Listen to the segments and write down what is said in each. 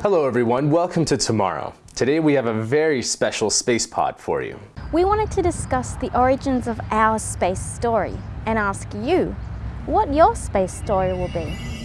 Hello everyone, welcome to TMRO. Today we have a very special space pod for you. We wanted to discuss the origins of our space story and ask you what your space story will be.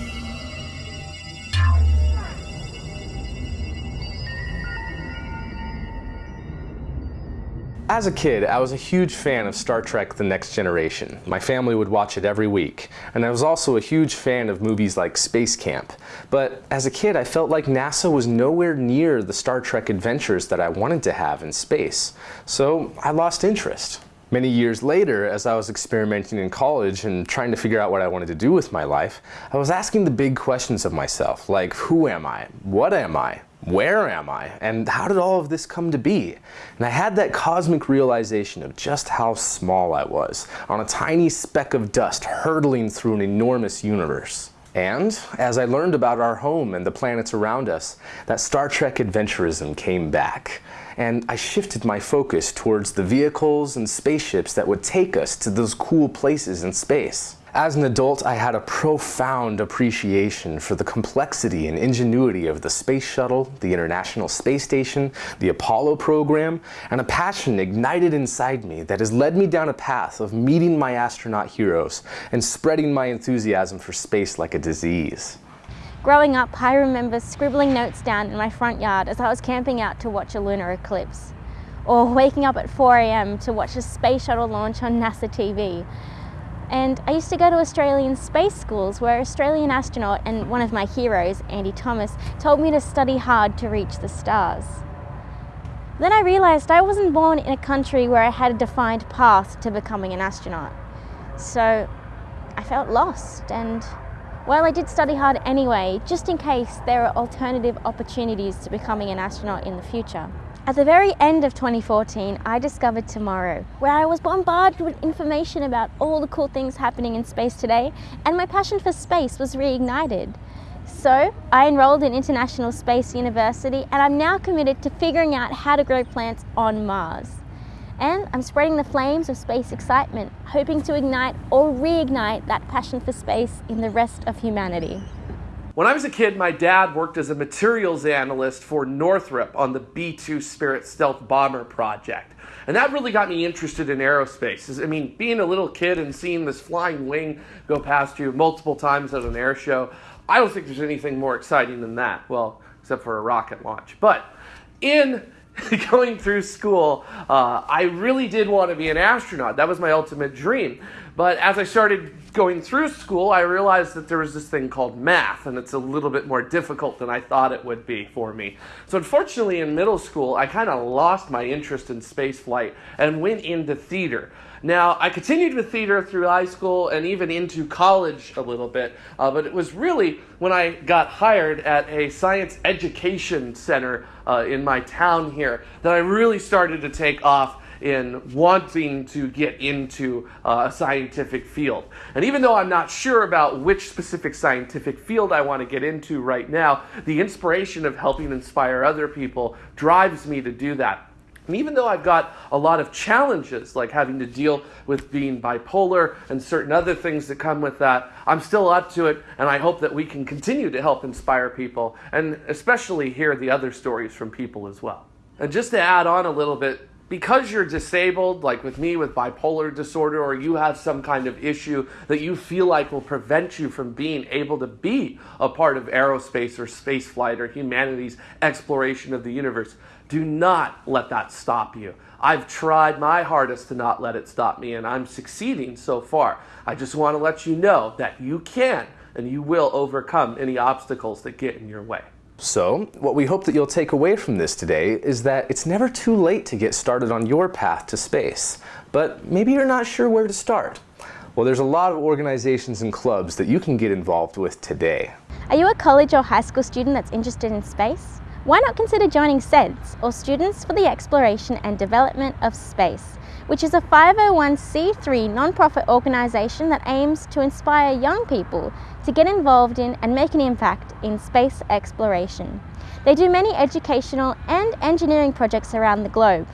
As a kid, I was a huge fan of Star Trek The Next Generation. My family would watch it every week. And I was also a huge fan of movies like Space Camp. But as a kid, I felt like NASA was nowhere near the Star Trek adventures that I wanted to have in space. So I lost interest. Many years later, as I was experimenting in college and trying to figure out what I wanted to do with my life, I was asking the big questions of myself, like who am I? What am I? Where am I? And how did all of this come to be? And I had that cosmic realization of just how small I was on a tiny speck of dust hurtling through an enormous universe. And as I learned about our home and the planets around us, that Star Trek adventurism came back. And I shifted my focus towards the vehicles and spaceships that would take us to those cool places in space. As an adult, I had a profound appreciation for the complexity and ingenuity of the Space Shuttle, the International Space Station, the Apollo program, and a passion ignited inside me that has led me down a path of meeting my astronaut heroes and spreading my enthusiasm for space like a disease. Growing up, I remember scribbling notes down in my front yard as I was camping out to watch a lunar eclipse, or waking up at 4am to watch a space shuttle launch on NASA TV, and I used to go to Australian space schools where Australian astronaut and one of my heroes, Andy Thomas, told me to study hard to reach the stars. Then I realised I wasn't born in a country where I had a defined path to becoming an astronaut. So I felt lost and while I did study hard anyway, just in case there are alternative opportunities to becoming an astronaut in the future. At the very end of 2014, I discovered TMRO, where I was bombarded with information about all the cool things happening in space today, and my passion for space was reignited. So, I enrolled in International Space University, and I'm now committed to figuring out how to grow plants on Mars. And I'm spreading the flames of space excitement, hoping to ignite or reignite that passion for space in the rest of humanity. When I was a kid, my dad worked as a materials analyst for Northrop on the B-2 Spirit stealth bomber project. And that really got me interested in aerospace. I mean, being a little kid and seeing this flying wing go past you multiple times at an air show, I don't think there's anything more exciting than that. Well, except for a rocket launch. But in going through school, uh, I really did want to be an astronaut. That was my ultimate dream. But as I started going through school, I realized that there was this thing called math, and it's a little bit more difficult than I thought it would be for me. So unfortunately, in middle school, I kind of lost my interest in space flight and went into theater. Now, I continued with theater through high school and even into college a little bit, uh, but it was really when I got hired at a science education center uh, in my town here that I really started to take off in wanting to get into uh, a scientific field. And even though I'm not sure about which specific scientific field I want to get into right now, the inspiration of helping inspire other people drives me to do that. And even though I've got a lot of challenges, like having to deal with being bipolar and certain other things that come with that, I'm still up to it, and I hope that we can continue to help inspire people, and especially hear the other stories from people as well. And just to add on a little bit, because you're disabled, like with me with bipolar disorder, or you have some kind of issue that you feel like will prevent you from being able to be a part of aerospace or space flight or humanity's exploration of the universe, do not let that stop you. I've tried my hardest to not let it stop me, and I'm succeeding so far. I just want to let you know that you can and you will overcome any obstacles that get in your way. So, what we hope that you'll take away from this today is that it's never too late to get started on your path to space, but maybe you're not sure where to start. Well, there's a lot of organizations and clubs that you can get involved with today. Are you a college or high school student that's interested in space? Why not consider joining SEDS, or Students for the Exploration and Development of Space, which is a 501c3 nonprofit organisation that aims to inspire young people to get involved in and make an impact in space exploration. They do many educational and engineering projects around the globe.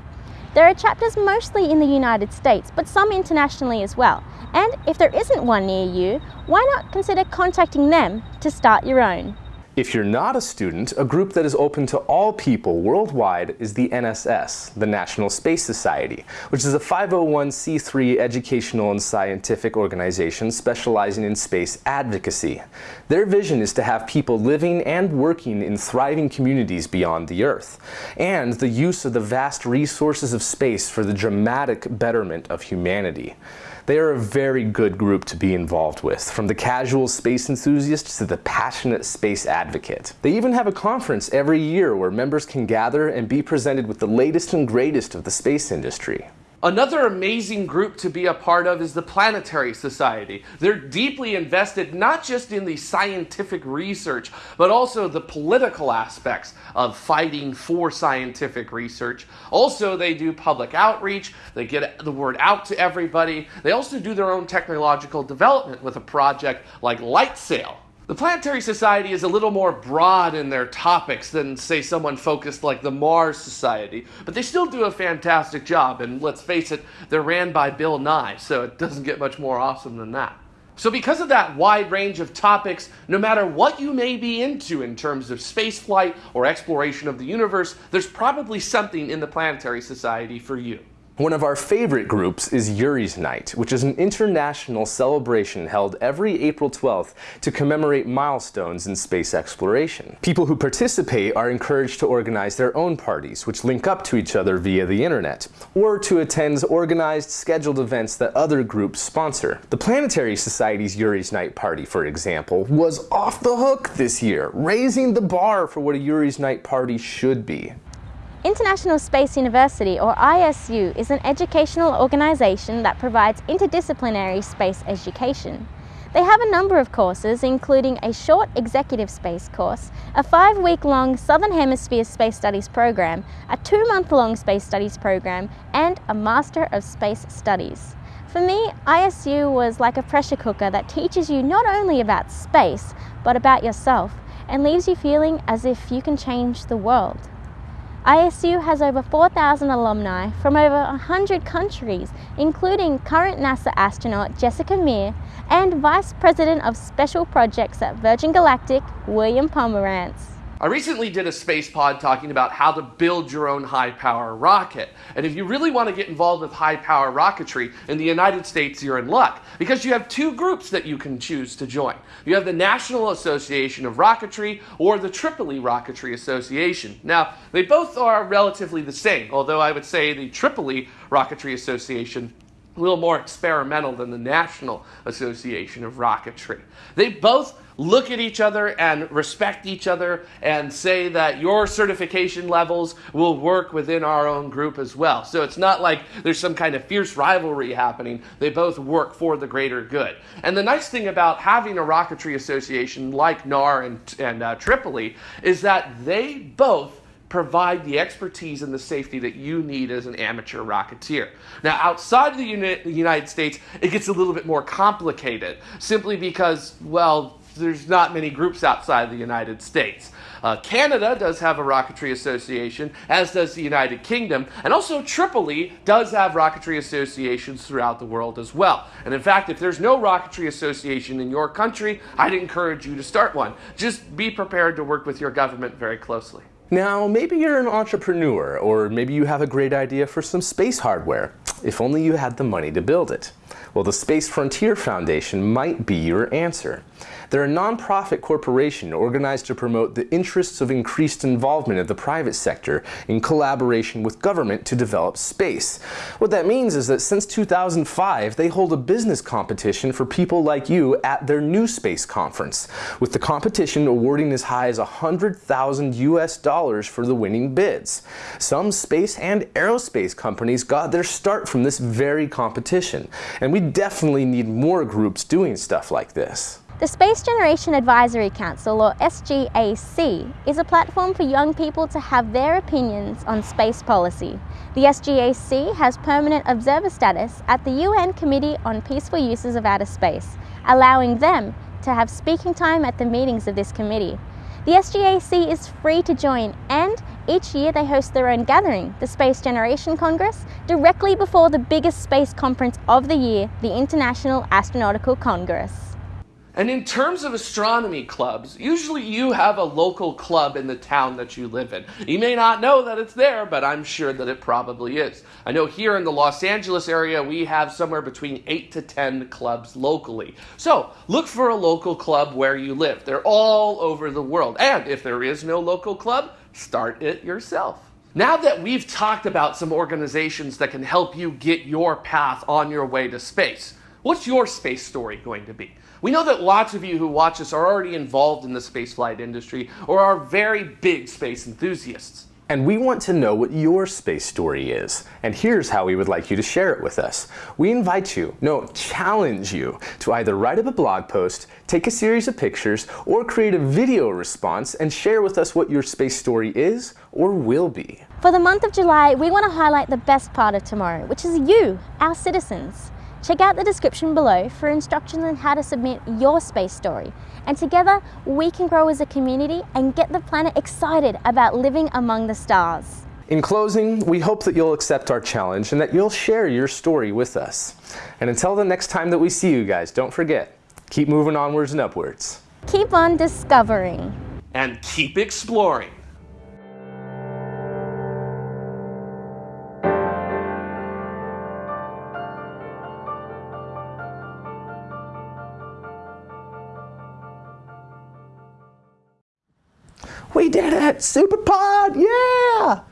There are chapters mostly in the United States, but some internationally as well. And if there isn't one near you, why not consider contacting them to start your own? If you're not a student, a group that is open to all people worldwide is the NSS, the National Space Society, which is a 501c3 educational and scientific organization specializing in space advocacy. Their vision is to have people living and working in thriving communities beyond the Earth, and the use of the vast resources of space for the dramatic betterment of humanity. They are a very good group to be involved with, from the casual space enthusiast to the passionate space advocate. They even have a conference every year where members can gather and be presented with the latest and greatest of the space industry. Another amazing group to be a part of is the Planetary Society. They're deeply invested not just in the scientific research, but also the political aspects of fighting for scientific research. Also, they do public outreach, they get the word out to everybody. They also do their own technological development with a project like LightSail, the Planetary Society is a little more broad in their topics than, say, someone focused like the Mars Society, but they still do a fantastic job, and let's face it, they're ran by Bill Nye, so it doesn't get much more awesome than that. So, because of that wide range of topics, no matter what you may be into in terms of spaceflight or exploration of the universe, there's probably something in the Planetary Society for you. One of our favorite groups is Yuri's Night, which is an international celebration held every April 12th to commemorate milestones in space exploration. People who participate are encouraged to organize their own parties, which link up to each other via the internet, or to attend organized, scheduled events that other groups sponsor. The Planetary Society's Yuri's Night party, for example, was off the hook this year, raising the bar for what a Yuri's Night party should be. International Space University, or ISU, is an educational organisation that provides interdisciplinary space education. They have a number of courses, including a short executive space course, a five-week-long Southern Hemisphere Space Studies program, a two-month-long Space Studies program, and a Master of Space Studies. For me, ISU was like a pressure cooker that teaches you not only about space, but about yourself, and leaves you feeling as if you can change the world. ISU has over 4,000 alumni from over 100 countries, including current NASA astronaut Jessica Meir and Vice President of Special Projects at Virgin Galactic, William Pomerantz. I recently did a space pod talking about how to build your own high power rocket. And if you really want to get involved with high power rocketry in the United States, you're in luck because you have two groups that you can choose to join. You have the National Association of Rocketry or the Tripoli Rocketry Association. Now, they both are relatively the same, although I would say the Tripoli Rocketry Association a little more experimental than the National Association of Rocketry. They both look at each other and respect each other and say that your certification levels will work within our own group as well. So it's not like there's some kind of fierce rivalry happening. They both work for the greater good. And the nice thing about having a rocketry association like NAR and, and uh, Tripoli is that they both provide the expertise and the safety that you need as an amateur rocketeer. Now, outside of the United States, it gets a little bit more complicated simply because, well, there's not many groups outside the United States. Uh, Canada does have a rocketry association, as does the United Kingdom, and also Tripoli does have rocketry associations throughout the world as well. And in fact, if there's no rocketry association in your country, I'd encourage you to start one. Just be prepared to work with your government very closely. Now, maybe you're an entrepreneur, or maybe you have a great idea for some space hardware. If only you had the money to build it. Well, the Space Frontier Foundation might be your answer. They're a nonprofit corporation organized to promote the interests of increased involvement of the private sector in collaboration with government to develop space. What that means is that since 2005, they hold a business competition for people like you at their new space conference, with the competition awarding as high as 100,000 US dollars for the winning bids. Some space and aerospace companies got their start from this very competition, and we definitely need more groups doing stuff like this. The Space Generation Advisory Council, or SGAC, is a platform for young people to have their opinions on space policy. The SGAC has permanent observer status at the UN Committee on Peaceful Uses of Outer Space, allowing them to have speaking time at the meetings of this committee. The SGAC is free to join each year they host their own gathering, the Space Generation Congress, directly before the biggest space conference of the year, the International Astronautical Congress. And in terms of astronomy clubs, usually you have a local club in the town that you live in. You may not know that it's there, but I'm sure that it probably is. I know here in the Los Angeles area, we have somewhere between 8 to 10 clubs locally. So look for a local club where you live. They're all over the world. And if there is no local club, start it yourself. Now that we've talked about some organizations that can help you get your path on your way to space, what's your space story going to be? We know that lots of you who watch us are already involved in the spaceflight industry or are very big space enthusiasts. And we want to know what your space story is. And here's how we would like you to share it with us. We invite you, no, challenge you, to either write up a blog post, take a series of pictures, or create a video response and share with us what your space story is or will be. For the month of July, we want to highlight the best part of TMRO, which is you, our citizens. Check out the description below for instructions on how to submit your space story. And together, we can grow as a community and get the planet excited about living among the stars. In closing, we hope that you'll accept our challenge and that you'll share your story with us. And until the next time that we see you guys, don't forget, keep moving onwards and upwards. Keep on discovering. And keep exploring. Super Pod! Yeah!